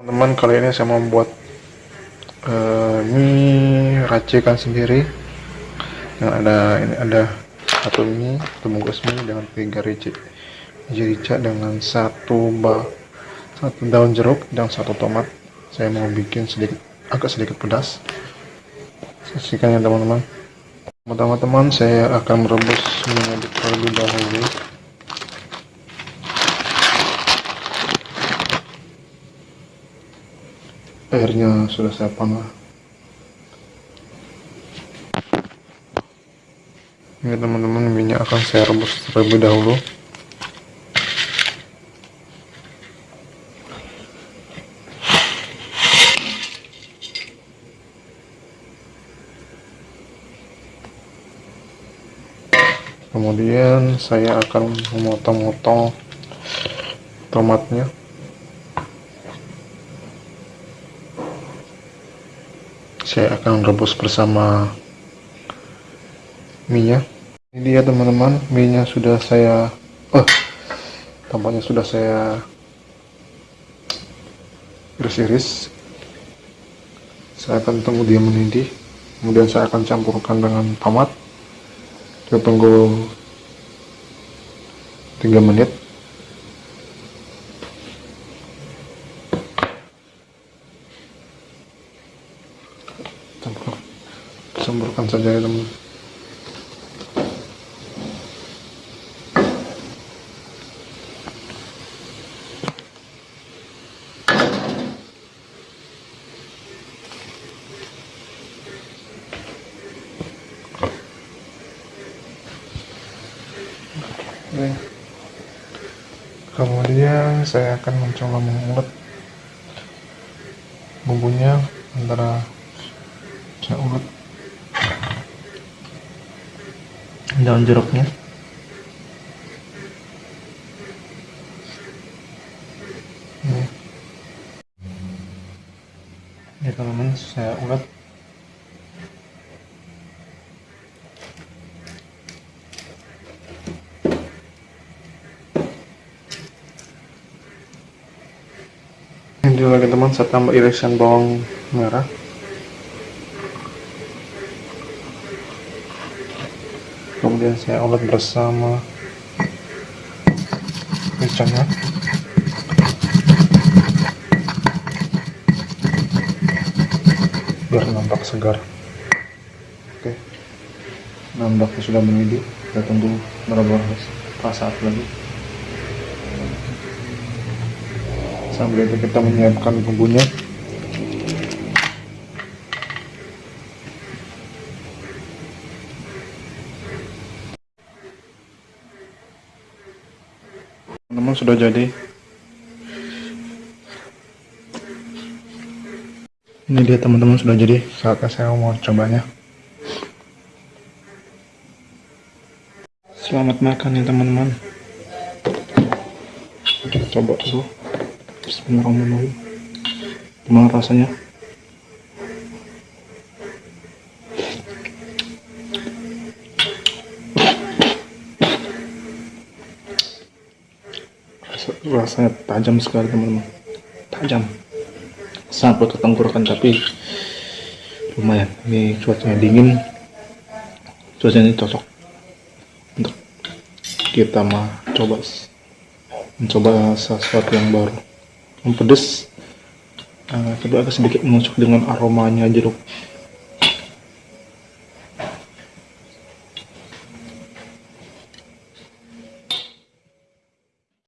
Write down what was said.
teman-teman kali ini saya membuat uh, mie racikan sendiri. Yang ada ini ada satu mie satu bungkus mie dengan tiga biji rica dengan satu bak satu daun jeruk dan satu tomat. Saya mau bikin sedikit agak sedikit pedas. Saksikan ya teman-teman. Pertama teman saya akan merebus minyak terlebih dahulu airnya sudah saya panah ini teman-teman minyak akan saya rebus terlebih dahulu. Kemudian saya akan memotong-motong tomatnya saya akan rebus bersama minyak. Ini dia teman-teman. Minyak sudah saya oh tampaknya sudah saya iris-iris. Saya akan tunggu dia mendidih. Kemudian saya akan campurkan dengan tomat. Kita tunggu 3 menit campurkan saja ya teman. Kemudian saya akan mencoba mengulek bumbunya antara saya ulek daun jeruknya. Ini. Teman-teman saya ulek ini lagi teman saya tambah irisan bawang merah kemudian saya olah bersama. Kacangnya biar nampak segar. Oke. Nampaknya sudah mendidih kita tunggu beberapa saat lagi. Sambil itu kita menyiapkan bumbunya teman-teman sudah jadi. Ini dia teman-teman sudah jadi. Saatnya saya mau cobanya. Selamat makan ya teman-teman. Kita coba dulu. Bismillahirrahmanirrahim. Gimana rasanya rasanya tajam sekali teman-teman. Tajam. Sampai ke tapi lumayan. Ini cuacanya dingin. Cuacanya cocok untuk kita mah coba mencoba sesuatu yang baru. Yang pedes. Uh, agak sedikit menusuk dengan aromanya jeruk